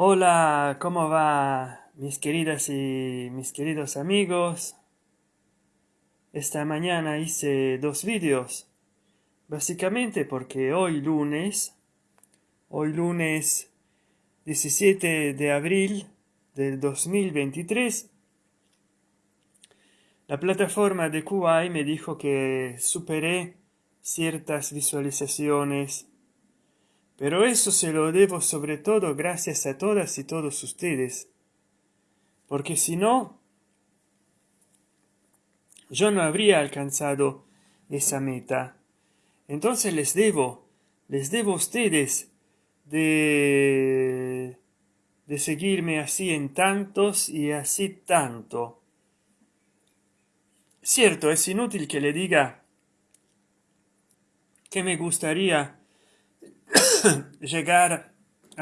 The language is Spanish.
Hola, ¿cómo va mis queridas y mis queridos amigos? Esta mañana hice dos vídeos, básicamente porque hoy lunes, hoy lunes 17 de abril del 2023, la plataforma de QI me dijo que superé ciertas visualizaciones pero eso se lo debo sobre todo gracias a todas y todos ustedes porque si no yo no habría alcanzado esa meta. Entonces les debo les debo a ustedes de de seguirme así en tantos y así tanto. Cierto es inútil que le diga que me gustaría chegar